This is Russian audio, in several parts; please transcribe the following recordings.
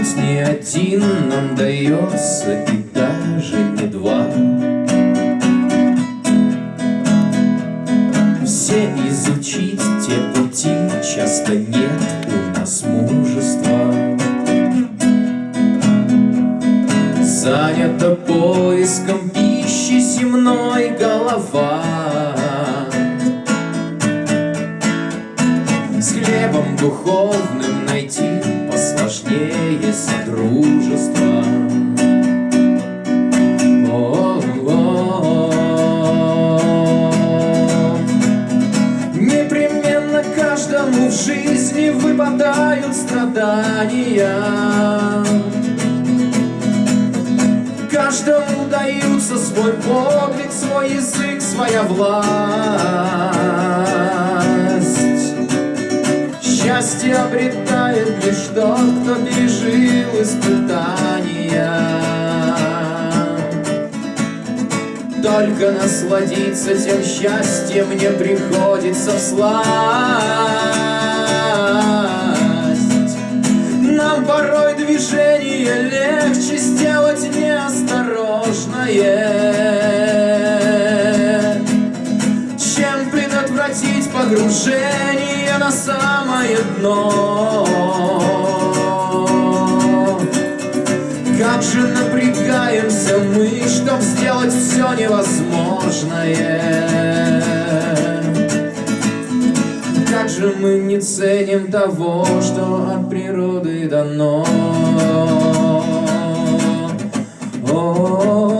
путь не один нам дается И даже не два. Все изучить те пути Часто нет у нас мужества. Занята поиском пищи земной голова. С хлебом духовным посложнее содружества. Непременно каждому в жизни выпадают страдания. Каждому даются свой подвиг, свой язык, своя власть. Счастье обретает лишь тот, кто пережил испытания. Только насладиться тем счастьем мне приходится всласть. Нам порой движение легче сделать неосторожное, чем предотвратить погружение на самое дно. Как же напрягаемся мы, чтоб сделать все невозможное. Как же мы не ценим того, что от природы дано. Часто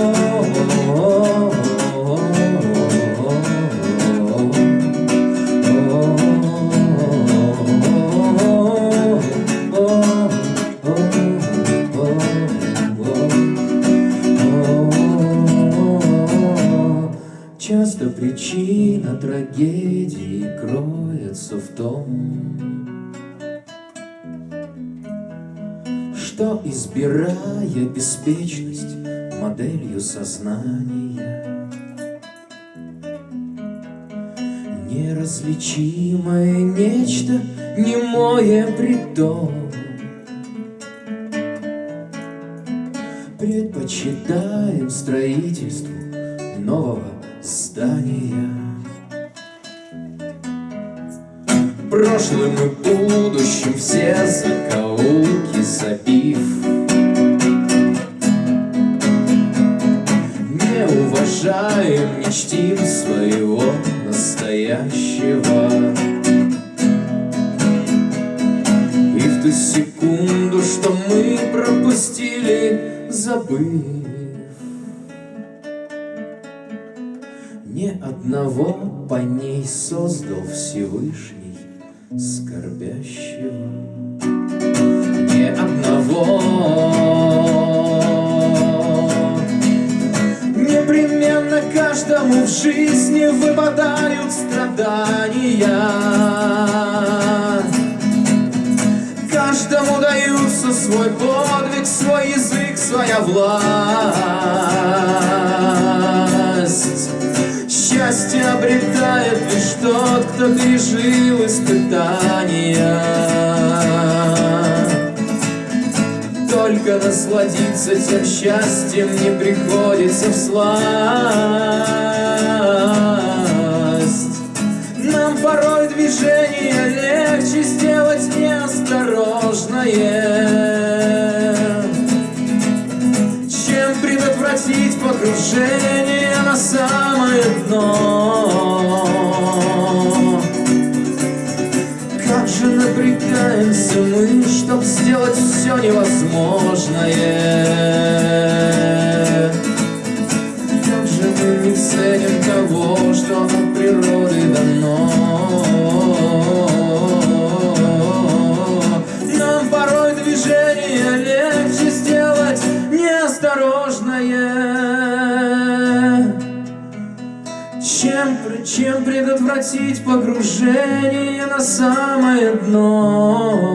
избирая беспечность моделью сознания, Неразличимое нечто, немое притом, Предпочитаем строительству нового здания. Прошлым и будущим все закоулки забив. Не уважаем, не чтим своего настоящего. И в ту секунду, что мы пропустили, забыв. Ни одного по ней создал Всевышний скорбящего. Ни одного. Непременно каждому в жизни выпадают страдания. Каждому даются свой подвиг, свой язык, своя власть. Счастье обретает лишь тот, кто пережил испытания. Только насладиться тем счастьем не приходится всласть. Нам порой движение легче сделать неосторожное, чем предотвратить погружение самое дно. Как же напрягаемся мы, чтоб сделать все невозможное. Чем предотвратить погружение на самое дно.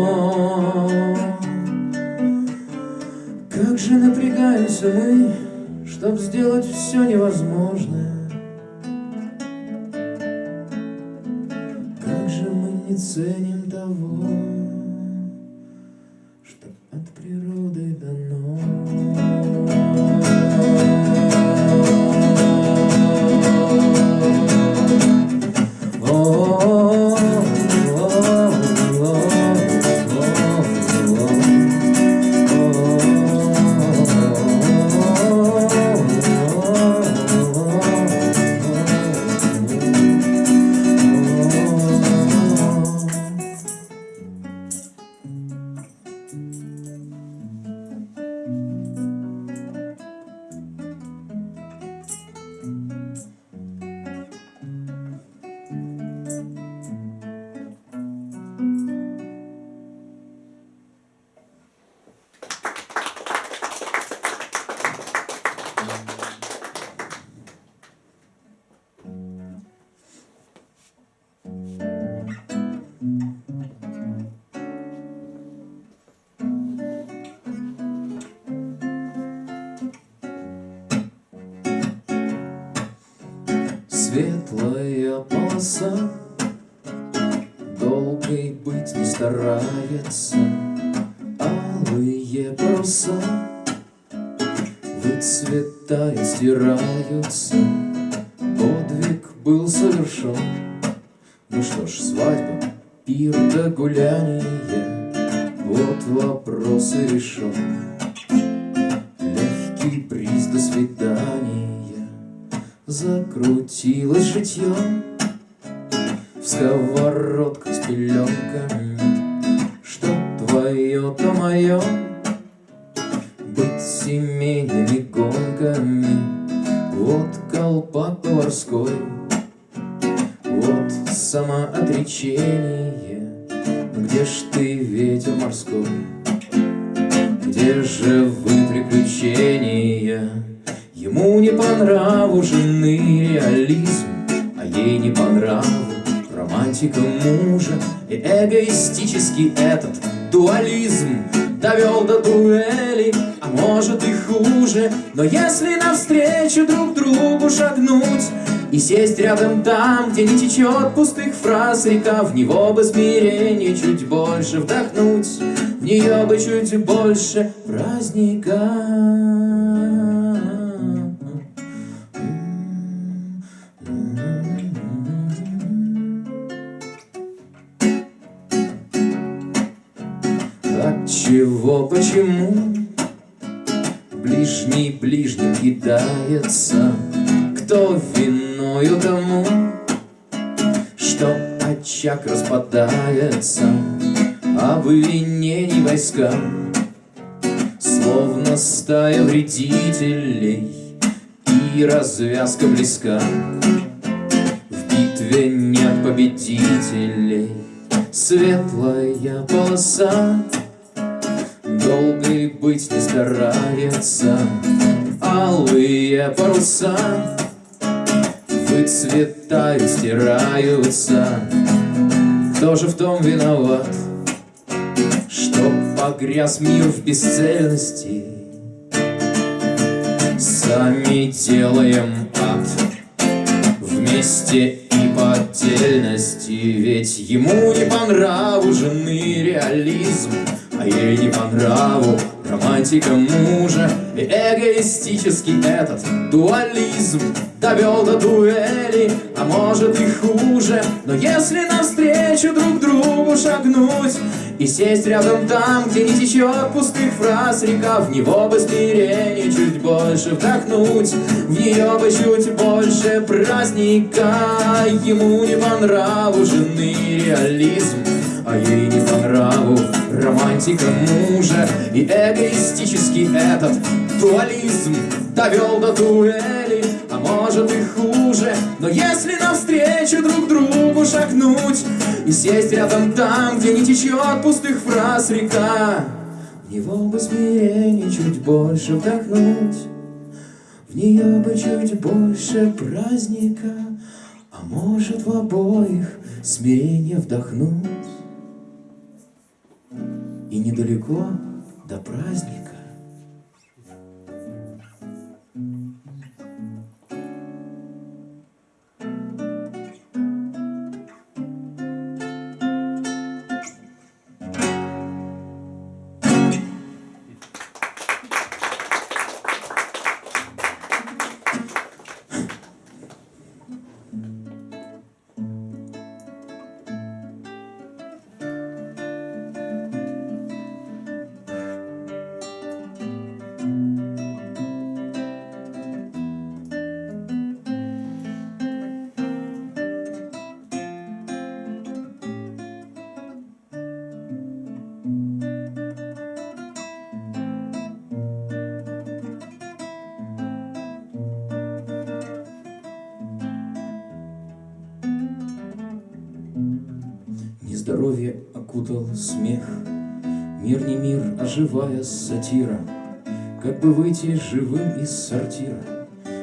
Как же напрягаемся мы, чтоб сделать все невозможное. Как же мы не ценим Светлая полоса. Долгой быть не старается Алые паруса Выцветают, стираются Подвиг был совершен. Ну что ж, свадьба, пир да гуляние В сковородках с пеленками. Что твое, то мое. Быть семейными гонками. Вот колпак поварской Вот самоотречение. Где ж ты, ветер морской? Где же вы, приключения? Ему не по нраву жены реализм, А ей не по нраву романтика мужа. И эгоистический этот дуализм Довел до дуэли, а может и хуже. Но если навстречу друг другу шагнуть И сесть рядом там, где не течет пустых фраз река В него бы смирение чуть больше вдохнуть В нее бы чуть больше праздника кидается Кто виною тому Что очаг распадается? Обвинений войска Словно стая вредителей И развязка близка. В битве нет победителей. Светлая полоса Долгой быть не старается Алые паруса Выцветают, стираются Кто же в том виноват Что погряз мир в бесцельности. Сами делаем ад Вместе и по отдельности. Ведь ему не по нраву жены реализм а ей не по нраву романтика мужа И эгоистический этот дуализм Довел до дуэли, а может и хуже. Но если навстречу друг другу шагнуть И сесть рядом там, где не течет пустых фраз река В него бы смирение чуть больше вдохнуть В нее бы чуть больше праздника. Ему не по нраву реализм а ей не по нраву романтика мужа. И эгоистический этот дуализм Довел до дуэли, а может и хуже. Но если навстречу друг другу шагнуть И сесть рядом там, где не течет пустых фраз река В него бы смирение чуть больше вдохнуть В нее бы чуть больше праздника А может в обоих смирение вдохнуть и недалеко до праздника Здоровье окутал смех, Мир не мир, а живая сатира, Как бы выйти живым из сортира,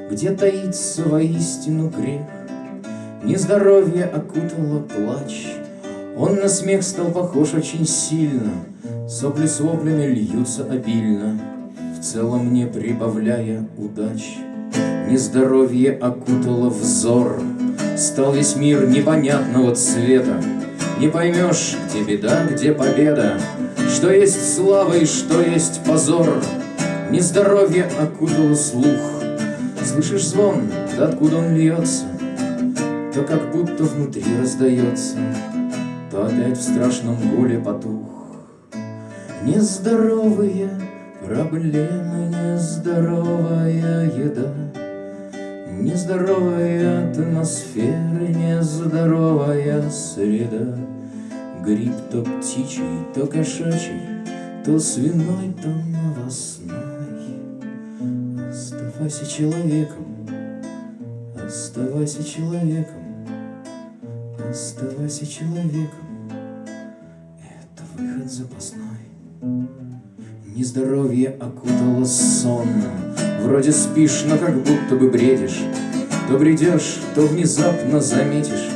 Где таится воистину грех. Нездоровье окутало плач, Он на смех стал похож очень сильно, Сопли с воплями льются обильно, В целом не прибавляя удач. Нездоровье окутало взор, Стал весь мир непонятного цвета Не поймешь, где беда, где победа. Что есть слава и что есть позор. Нездоровье окутало слух. Слышишь звон, да откуда он льется? То как будто внутри раздается. То опять в страшном гуле потух. Нездоровые проблемы, нездоровая еда Нездоровая атмосфера, нездоровая среда Гриб то птичий, то кошачий, то свиной, то новостной Оставайся человеком, оставайся человеком, оставайся человеком. Это выход запасной. Нездоровье окутало сонным, Вроде спишь, но как будто бы бредишь. То бредешь, то внезапно заметишь,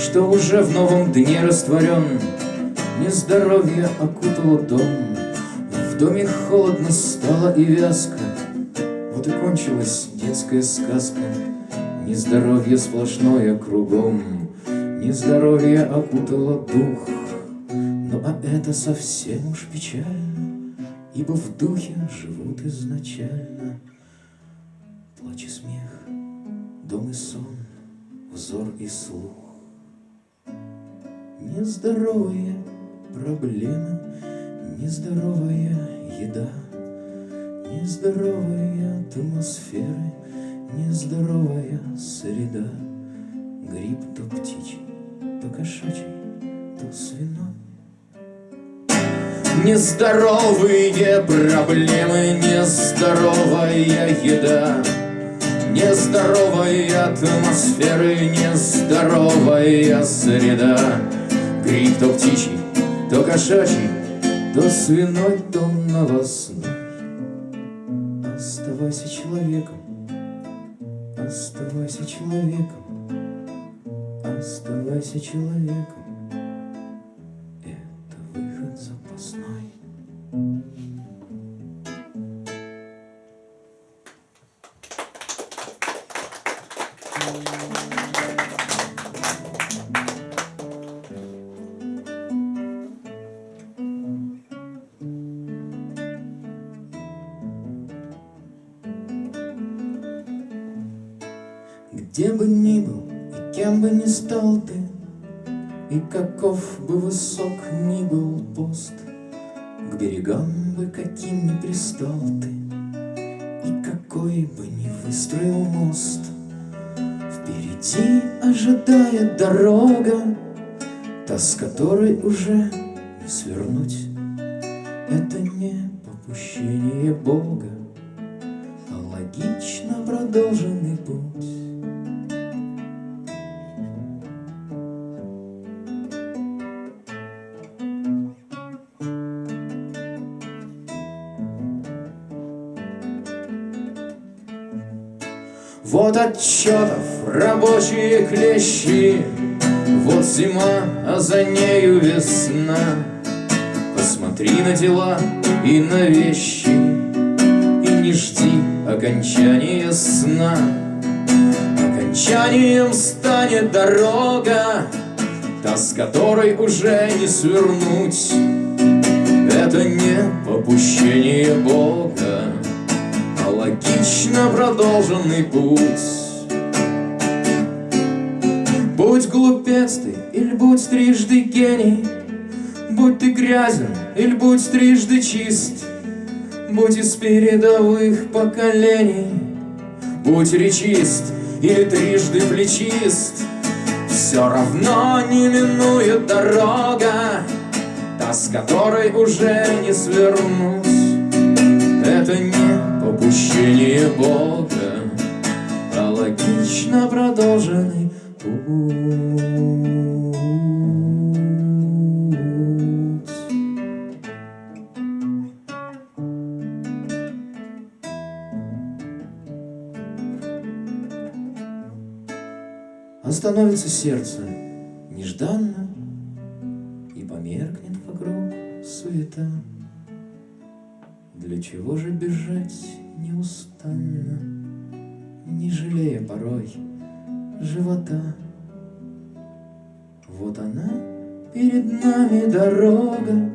Что уже в новом дне растворен. Нездоровье окутало дом, В доме холодно стало и вязко, Вот и кончилась детская сказка, Нездоровье сплошное кругом, Нездоровье окутало дух, Ну а это совсем уж печально, Ибо в духе живут изначально Плач и смех, дом и сон, взор и слух. Нездоровые проблемы, нездоровая еда, Нездоровые атмосферы, нездоровая среда. Гриб то птичий, то кошачий, то свиной. Нездоровые проблемы, нездоровая еда, Нездоровая атмосферы, нездоровая среда. Гриб то птичий, то кошачий, то свиной, то новостной. Оставайся человеком, оставайся человеком, оставайся человеком. К берегам бы каким ни пристал ты, И какой бы ни выстроил мост, Впереди ожидает дорога, Та, с которой уже не свернуть. Это не попущение Бога, А логично продолженный путь. Вот отчетов рабочие клещи, Вот зима, а за нею весна. Посмотри на дела и на вещи, И не жди окончания сна. Окончанием станет дорога, Та, с которой уже не свернуть. Это не попущение Бога, логично продолженный путь. Будь глупец ты, или будь трижды гений, Будь ты грязен, или будь трижды чист, Будь из передовых поколений, Будь речист, или трижды плечист, Все равно не минует дорога, Та, с которой уже не свернуть. Это не попущение Бога, А логично продолженный путь. Остановится сердце нежданно И померкнет вокруг суета. Для чего же бежать неустанно, Не жалея порой живота? Вот она перед нами дорога,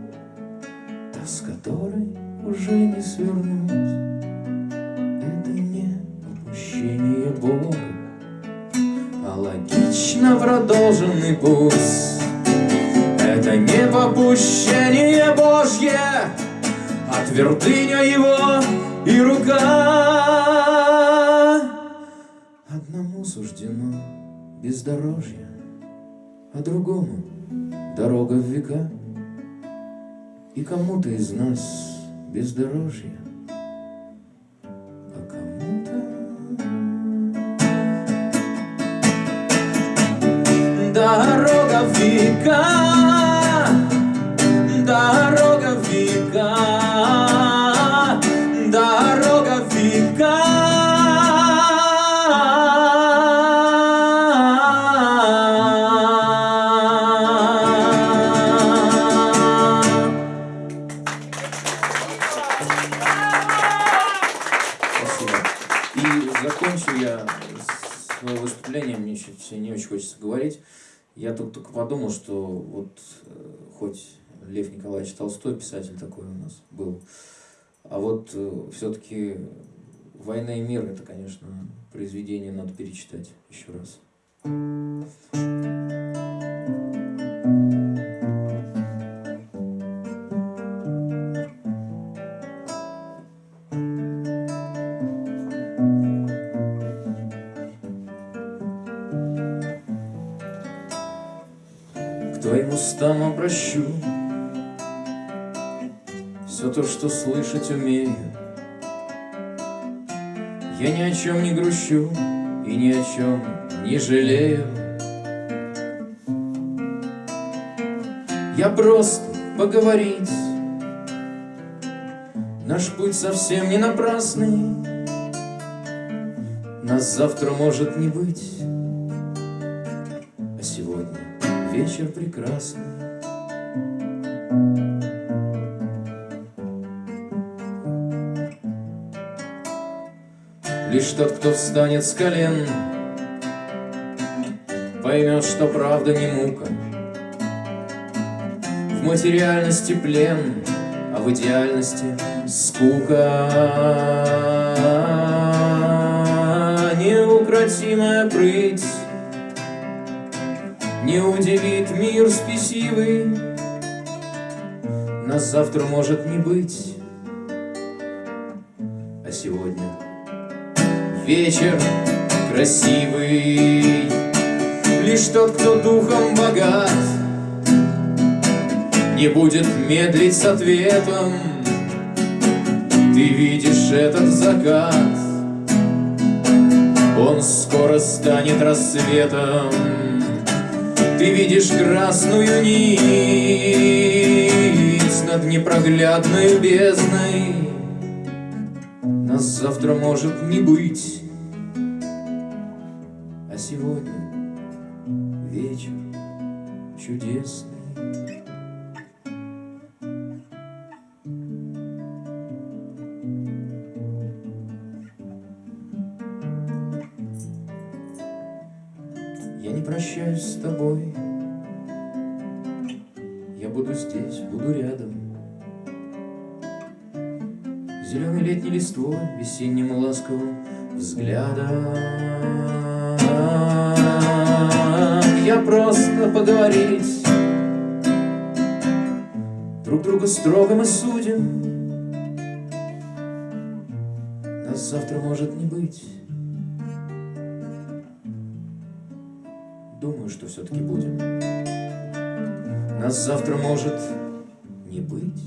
Та, с которой уже не свернуть. Это не попущение Бога, А логично продолженный путь. Это не попущение Божье, А твердыня его и рука. Одному суждено бездорожье, А другому дорога в века. И кому-то из нас бездорожье, И закончу я свое выступление, мне все не очень хочется говорить. Я только, только подумал, что вот э, хоть Лев Николаевич Толстой, писатель такой у нас был, а вот все-таки «Война и мир» это, конечно, произведение надо перечитать еще раз. Обращу Все то, что слышать умею. Я ни о чем не грущу И ни о чем не жалею. Я просто поговорить. Наш путь совсем не напрасный. Нас завтра может не быть. А сегодня вечер прекрасный Лишь тот, кто встанет с колен Поймет, что правда не мука. В материальности плен, а в идеальности скука. Неукротимая прыть Не удивит мир спесивый. Нас завтра может не быть вечер красивый. Лишь тот, кто духом богат Не будет медлить с ответом. Ты видишь этот закат Он скоро станет рассветом. Ты видишь красную нить Над непроглядной бездной. Нас завтра может не быть чудесный. Я не прощаюсь с тобой. Я буду здесь, буду рядом. Зеленой летней листвой, весенним ласковым взглядом Я просто поговорить Друг друга строго мы судим Нас завтра может не быть Думаю, что все-таки будем. Нас завтра может не быть.